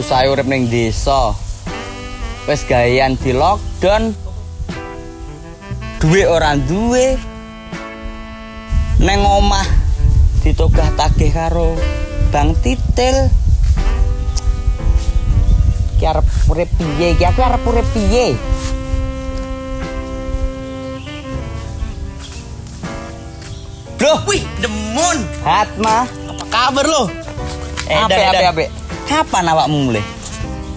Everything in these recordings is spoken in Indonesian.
susah urip ning desa. Wis gawean di lockdown. Duwe ora duwe. Neng omah ditogah tagih karo Bang Titil. Ki arep urip piye? Ki aku arep urip piye? Bro, Wih, demun. Hatma. Apa kabar lo? Eh, Ape ape ape. Kapan awakmu mulai?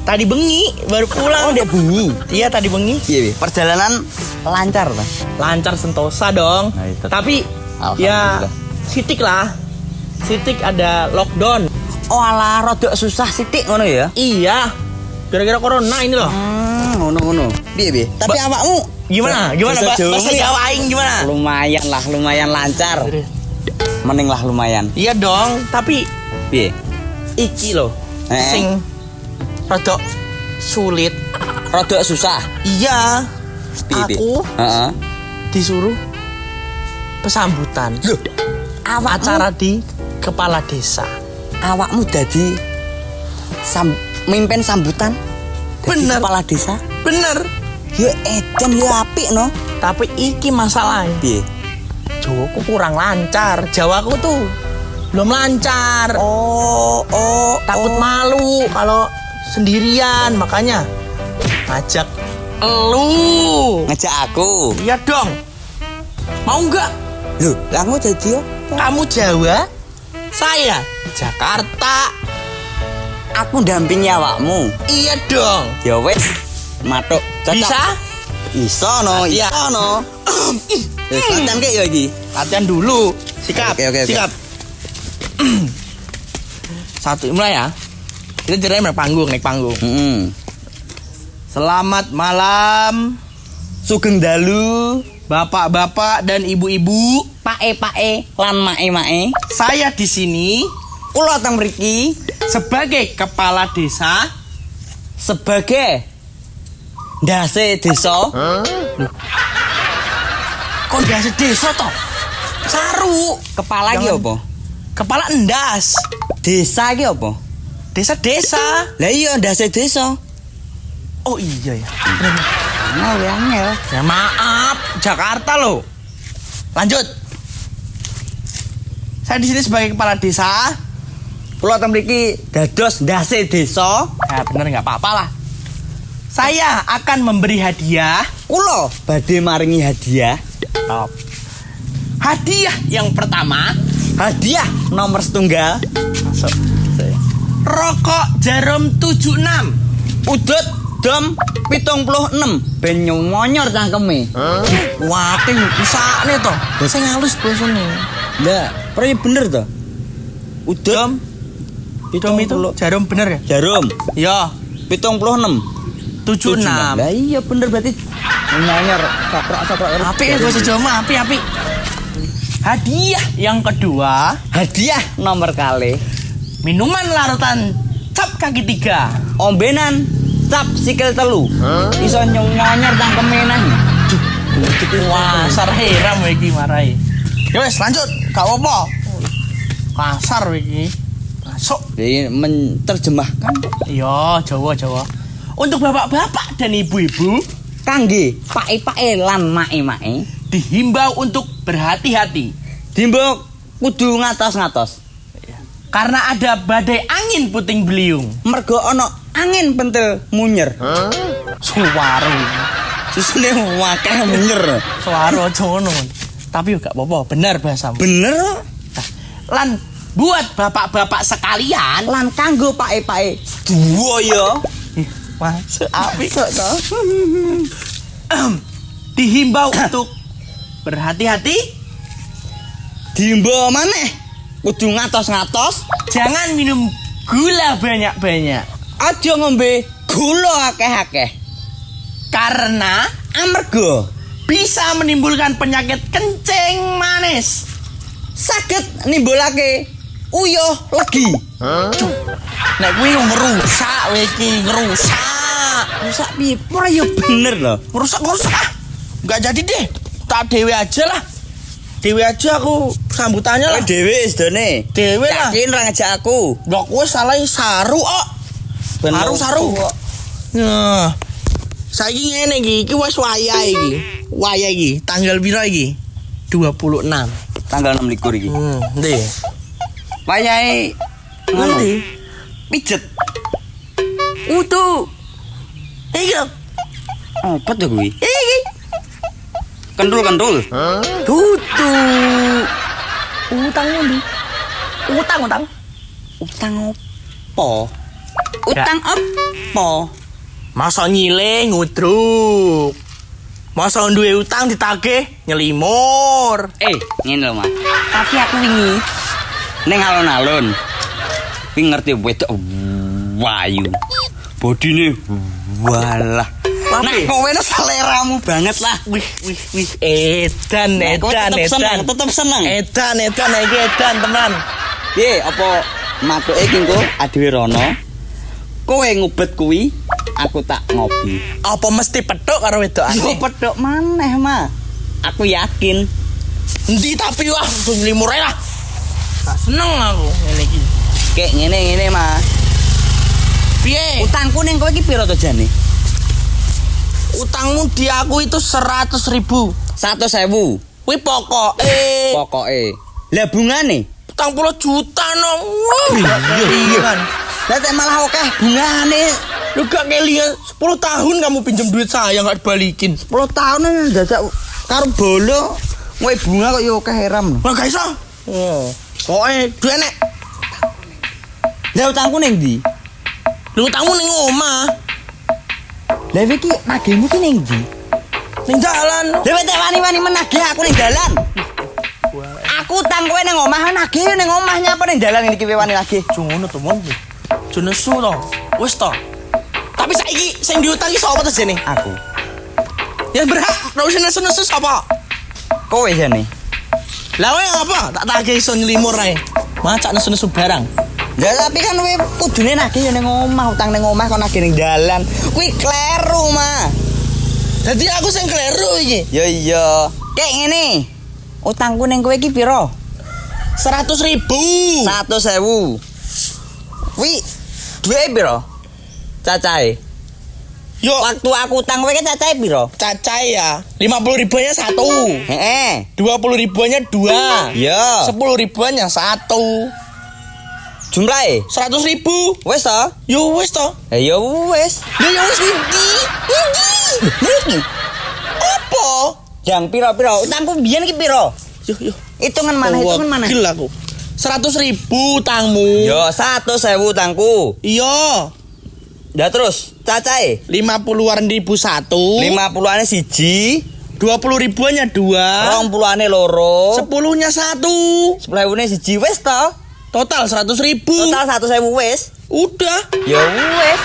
Tadi bengi baru pulang. Oh, dia bunyi. Iya, tadi bengi. Iya, Bi. perjalanan lancar ta? Lancar sentosa dong. Nah, itu. Tapi ya sitik lah. Sitik ada lockdown. Oh, alah rodok susah sithik ngono ya. Iya. Gara-gara corona ini loh. Hmm, ngono ngono. Piye, Bi? Tapi Ba- awakmu Gimana? Gimana Pak? Jawa Bahasa? Jawa aing gimana? Lumayan lah, lumayan lancar. Mending lah lumayan. Iya dong, tapi Piye? iki loh. Eh. Sing rodok sulit. Rodok susah. Iya. Piye? Aku Heeh. disuruh pesambutan. Loh, awakmu Acara di kepala desa. awakmu dadi sam mimpin sambutan. Bener. Kepala desa. Bener. Ya edan ya apik no. Tapi iki masalahnya. Jawaku kurang lancar. Jawaku tuh belum lancar. Oh, oh, Takut oh. malu kalau sendirian. Makanya ngajak elu. ngejak aku. Iya dong. Mau nggak? Loh, lah aku jadi apa? Kamu Jawa, saya Jakarta. Aku dampingi awakmu. Iya dong. Ya wes, matuk. Cocok. Bisa? Iso no, Iya. iso no. Latihan kayak ya iki. Latihan dulu. Sikap. Oke, oke, oke. Sikap. Satu mulai ya. Kita cerai naik panggung, naik panggung. Heeh. Selamat malam, Sugeng dalu, bapak-bapak dan ibu-ibu. pae-pae lan mae-mae. Saya di sini Kula teng mriki sebagai kepala desa. sebagai ndase desa. Kondasi desa toh. Saru. Kepala iki Jangan. apa? Kepala endas. Desa iki apa? Desa-desa. Lah iya ndase desa. Oh iya ya. Mau ya angel. Ya maaf, Jakarta loh. Lanjut. Saya di sini sebagai kepala desa. Teng mriki dados ndase desa. Ya bener nggak apa-apa lah. Saya akan memberi hadiah. Kula badhe maringi hadiah. Top. Hadiah yang pertama, Hadiah nomor setunggal. masuk. Rokok jarum 76. Udut dom 76 ben nyonyor cangkeme. Wah, ting usahane toh. Sing halus bosone. Lah, proyek bener to? Udut Dom, dom itu jarum bener ya? jarum Ya, 76. 76. Lah iya bener berarti nyonyor saprok-saprok. Api ya Jawa mah, api api. Hadiah yang kedua, Hadiah nomor kali minuman larutan cap kaki tiga. ombenan cap sikil telu. Iso nyonyor cangkeme nang. Wah, sar heram iki marai. Ya wes lanjut, gak apa-apa. Kasar iki. Masuk. Jadi menerjemahkan Iya, Jawa Jawa. Untuk bapak-bapak dan ibu-ibu kangge pae-pae lan mae-mae dihimbau untuk berhati-hati dimbok kudu ngatos-ngatos. karena ada badai angin puting beliung. Mergo ana angin pentil munyer. Suwaru. Susune wakeh munyer. Suwaru aja ngono. Tapi gak apa-apa, bener bahasamu. Bener Lan buat bapak-bapak sekalian, lan kanggo pae-pae dua ya. Ih, masuk api. Sok to. Dihimbau untuk berhati-hati, Dimbo maneh kudu ngatos-ngatos, jangan minum gula banyak-banyak. aja ngombe gula akeh-akeh. Karena Amarga bisa menimbulkan penyakit kencing manis. saged nimbulake uyuh legi. Nek kuwi ngerusak kowe iki, ngerusak. Rusak piye? Ora ya bener lho. Ngerusak-ngerusak ah. Enggak jadi deh. Tak dewe aja lah. Dewe aja aku sambutannya lah. Kowe dhewe sedone. Dewe lah. Yakin ra ngajak aku. Lah kowe salah saru kok. Saru saru. Nah. Saiki ngene iki, iki wis wayah iki. Wayah iki, tanggal pira iki? 26. Tanggal 6 likur iki. Hmm, ndi? Wayahe ngono. Ngendi? Pijet. Utu. Iki lho. Apa tuh kuwi? Iki. Kentul-kentul. Tutu. Utang ndi? Utang utang. Utang opo? Utang opo? Masa nyile ngudruk. Masa duwe utang ditagih nyelimur. Eh, ngene lho, Mas. Tapi aku wingi ning alon-alon. Ngerti wedok wayu. Bodine walah. Nah, kowe no seleramu banget lah. Wih, wih, wih, edan, Nah, edan, tetep seneng, edan. tetep seneng. Edan, edan, iki edan, teman. Piye, apa matuke iki engko adewe rono? Kowe ngubet kuwi, aku tak ngopi. Apa mesti petuk karo wedok Aku ane? pedok maneh, mah. Aku yakin. Endi tapi wah, nyelimur ae lah. Tak seneng aku ngene iki. Kayak ngene-ngene, Mas. Piye? Utangku ning kowe iki piro to jane? Utangmu di aku itu 100 ribu. 100.000. Wih pokok eh Pokoke. Lah bungane? utang puluh juta no. Iya. kan. Lah malah akeh bungane. Lu gak kelian 10 tahun kamu pinjam duit saya nggak dibalikin. 10 tahun dadak karo bolo. Kowe bunga kok yo akeh heram. Lah gak iso. Oh. Pokoknya duit nek. Lah utangku ning ndi? Lu utangmu ning omah, Lah iki nagihmu ki ning ndi? ning jalan. Lah wis wani-wani menagih aku ning dalan. Aku utang kowe ning omah nagih yo ning omah nyapa ning dalan iki kowe wani nagih. Jono to mon. Jono su to. Wis to. Tapi saiki sing diutangi sapa to jene? Aku. Yang berhak nek nesu-nesu sapa? Kowe jane. Lah kowe apa? Tak tagih iso nyelimur ae. Macak nesu-nesu barang. Lah tapi kan kowe kudune nagih yo ning omah, utang ning omah kok nagih ning dalan. Kuwi kleru, mah. Jadi aku sing kleru iki. Ya iya. Kayak ngene. Utangku ning kowe iki piro? 100 ribu. 100.000. Wi, duwe piro? Cacahe. Yo, Waktu aku utang kowe cacahe piro? cacai ya. 50 ribuannya satu. Heeh. 20 ribuannya dua. Iya. 10 ribuannya satu. Jumlahe 100 ribu. wis to? Yo wis to. Ya wis. Lah ya wis iki. Niki. Apa? Yang piro-piro? Utangku biyen ki piro? Yo yo. Hitungan mana? Hitungan mana? Gila aku. 100 ribu tangmu. Yo 100.000 utangku. Iya. Ya terus cacahe 50-an ribu satu. 50-ane siji, 20 ribuannya dua. 20-ane loro, Sepuluhnya satu. 10.000-ne siji wis to? Total 100 ribu. Total 100.000 wis. Udah. Ya wis.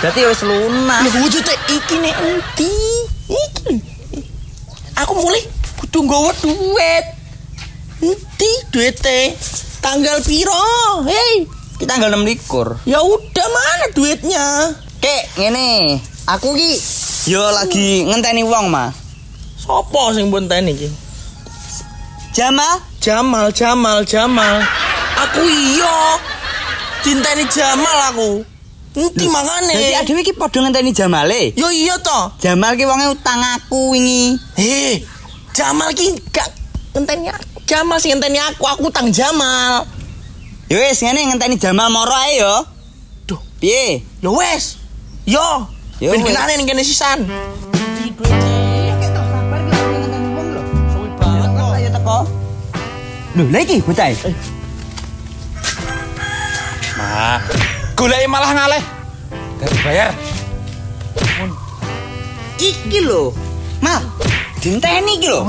Berarti wis lunas. Lah wujudnya iki nek endi? Iki. Aku mulai kudu nggawa duit. Endi duite? Tanggal piro? Hei, Kita tanggal 6 likur. ya udah mana duitnya? Kek, ngene. Aku ki yo lagi ngenteni wong, mah. Sopo sing bonteni iki? Jamal, Jamal, Jamal, Jamal. Aku iya. Cintani Jamal aku. Endi makane? Dadi adewe ki padha ngenteni Jamale. Yo iya to. Jamal ki wonge utang aku wingi. Hei, Jamal ki gak ngenteni aku. Jamal sih ngenteni aku, aku utang Jamal. Ya wis ngene ngenteni Jamal moro ae yo. Duh, Piye? Yo wes. Yo. Yo Ben kenane ning kene sisan. Lho, iki bocah. Mah, golek malah ngaleh. Gak dibayar. Iki lho. Mal, dinteni iki lho.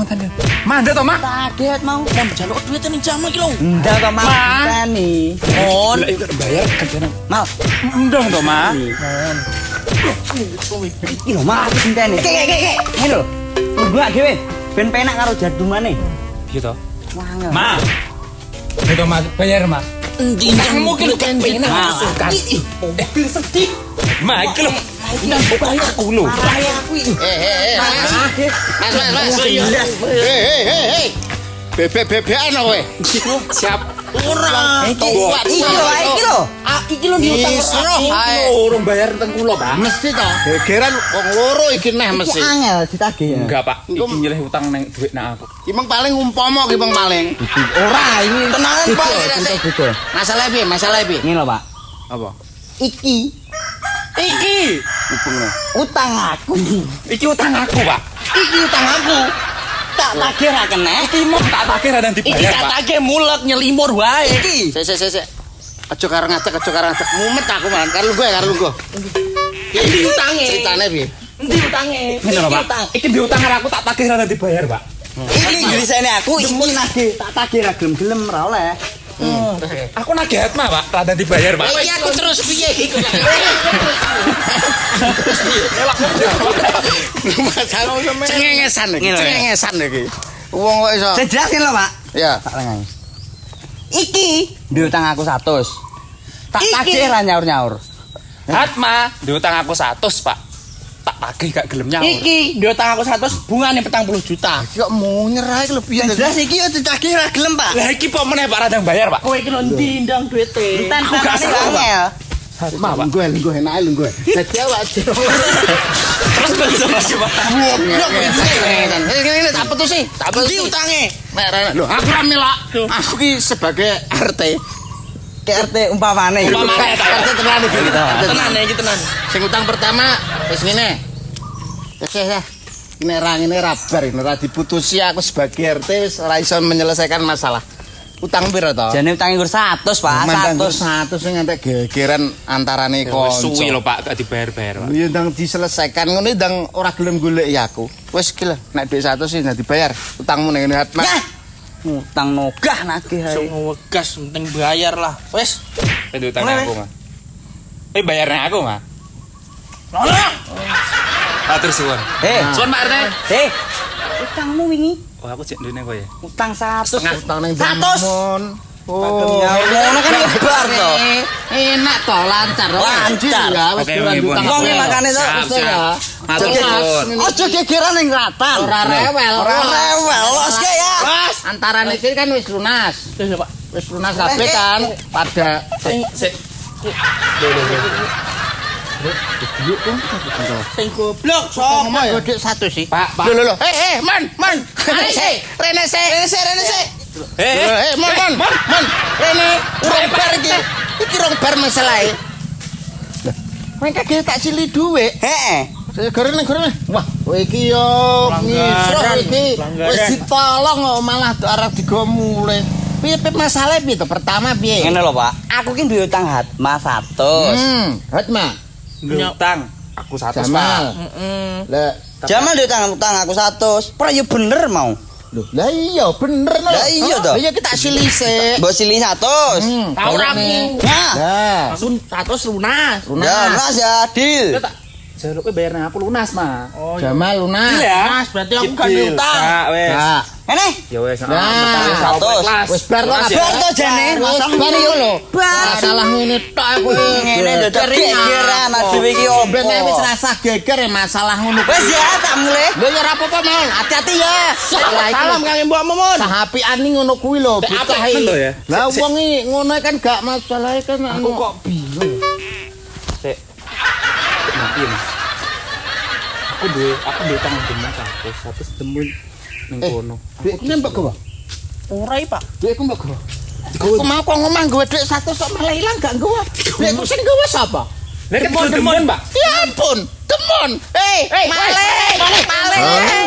Mandek to, Mak? Kaget mau. Mon jaluk duit ning Jamal ki lho. Ndak kok Mal, Ma. dinteni. Mon. Dibayar kerjaan. Mal, Ndong to, Mak. iki lho Mal, dinteni. Kek kek kek. Ngene lho. Mbak dhewe ben penak karo jadumane. Piye to? Wangel. Mak. Itu Mak, bayar, Mak. Endi nang ki lho kepenak. Masukkan. Mobil sedih. Mak, iki lho. Bayar aku lho. Mas, mas, mas. Hei, hei, hei, hei. Bebek-bebekan kowe. Siap. Ora. Iki iki lho, iki lho. Ah, iki lho diutang Isro. Ae. Urung bayar teng kula, Pak. Mesti to. Gegeran wong loro iki neh mesti. angel ditagih ya. Enggak, Pak. Iki nyelih utang neng duit nak aku. Ki meng paling umpama ki meng paling. Ora ini Tenangan, Pak. Masalah piye? Masalah piye? Ini lho, Pak. Apa? Iki Iki. utang aku. Iki utang aku, Pak. Iki utang aku. Tak tagih ra kena. Iki mau tak takir dan Iki dibayar, Pak. katake mulek nyelimur wae. Iki. Sik sik sik sik. Aja karo ngajak, aja karo ngajak. Mumet aku malah karo gue, karo gue. Iki utange. Ceritane piye? Endi utange? Ini lho, Pak. Iki diutang karo aku tak takir dan dibayar, Pak. Iki grisene aku iki nagih tak tagih ra gelem-gelem ra oleh. Aku nagih hatma, Pak. Rada dibayar, Pak. Iki aku terus piye iku. Masalah cengengesan iki, cengengesan iki. Wong kok iso. Jelasin lho, Pak. Ya. Tak lengahi. Iki diutang aku 100. Tak Iki. tagih ra nyaur-nyaur. Hatma diutang aku 100, Pak. Tak tagih gak gelem nyaur. Iki diutang aku 100 bungane 40 juta. Kok mau nyerah iki lho piye. Jelas iki yo ditagih ra gelem, Pak. Lah iki kok meneh Pak Radang bayar, Pak. Kowe iki lho ndi ndang duwite. Enten Aku gak salah, Pak. angel. Mah gue Terus Pak? Ini tak putusi, tak putusi. utange. Lho, aku ki sebagai RT. KRT umpamane. Umpamane, tak. RT tenan iki. Tenan iki tenan. Sing utang pertama wis ngene. Wis ya. Ini ra ngene ra bar, ini ra diputusi aku sebagai RT wis ora iso menyelesaikan masalah. Utang piro to? Jane utange gur 100, Pak. Mandang 100. 100 sing ngantek gegeran antarane Wis kanca. suwi lho, Pak, gak dibayar-bayar, Pak. Ya ndang diselesaikan ngono ndang ora gelem golek ya aku. Wis ki lho, nek dhuwit 100 sih ndang dibayar. Utangmu ning ngene Hatma. Yah. Utang nogah nagih ae. ngegas penting bayar lah. Wis. Itu utang aku, Mas. Eh bayarnya aku, Mas. Atur suwun. Eh, Suwun Pak RT. eh. Utangmu wingi Oh, aku cek ndene kok ya. utang 100. Utang ning 100. Demon. Oh, Ngono kan lebar to. Enak to, lancar. Lancar. Ya, wis Oke, oke, utang. Bun. Wong iki makane to. Wis ya. Jadi, suwun. Ojo gegeran ning ratan. Ora rewel. Ora rewel, los ke ya. Los, antarane iki kan wis lunas. Wis lunas kabeh kan pada Sik. Sing goblok sok godhek satu sih. Pak, Pak. Lho lho. Eh eh, man, man. Rene sik, rene sik. Rene sik, rene sik. Eh, Eh, man, man, man. Rene urung bar iki. Iki rong bar masalahe. Lah, kowe tak sili dhuwit. Heeh. Gara ning gara. Wah, kowe iki yo ngisro iki. Wis ditolong kok malah arep digo mulai. Piye piye masalah piye to? Pertama piye? Ngene lho, Pak. Aku ki duwe utang Hatma 100. Hmm, Hatma. Utang aku 100, Pak. Jamal. Lah, Jamal duwe utang utang aku 100. Pra yo bener mau. lho, lah iya bener no. Lah iya toh. Lah iya kita silih sik. Mbok sili 100. Hmm, Tahu aku. nih. Nah, Lah, Langsung 100 lunas. ya lunas. Ya, deal. Jaluk kowe bayarnya aku lunas, Mas. Oh, Jamal lunas. Mas, berarti aku kan utang. Kak, wes. Nah, Ini Ya wes. Nah, ah, 100. wis bar to Lunas kabeh. Bar to jane. Wis Masalah bar yo lho. Bar. Masalah ngene tok aku. Ngene dadak gegeran dhewe iki Ben opo. wis rasa geger ya masalah ngono. Wes ya, tak mulai. Lho ya ora apa-apa, Mon. Hati-hati ya. Iki. Salam Kang Mbok Momon. Sahapian ning ngono kuwi lho, bocah iki. ya? Lah wong iki ngono kan gak masalah kan. Aku kok bingung. Sik. Mas. Aku duwe, aku duwe utang demen 100, 100 demen ning Eh. kono. Duitku mbok gawa. Ora Pak. Duitku mbok gawa. Aku mau kok ngomong gue duit satu sok malah hilang gak gawa. Duitku sing gawa sapa? Lah kan demen, demen, Pak. Ya ampun, demon. Hei, Hei, maling, maling, maling.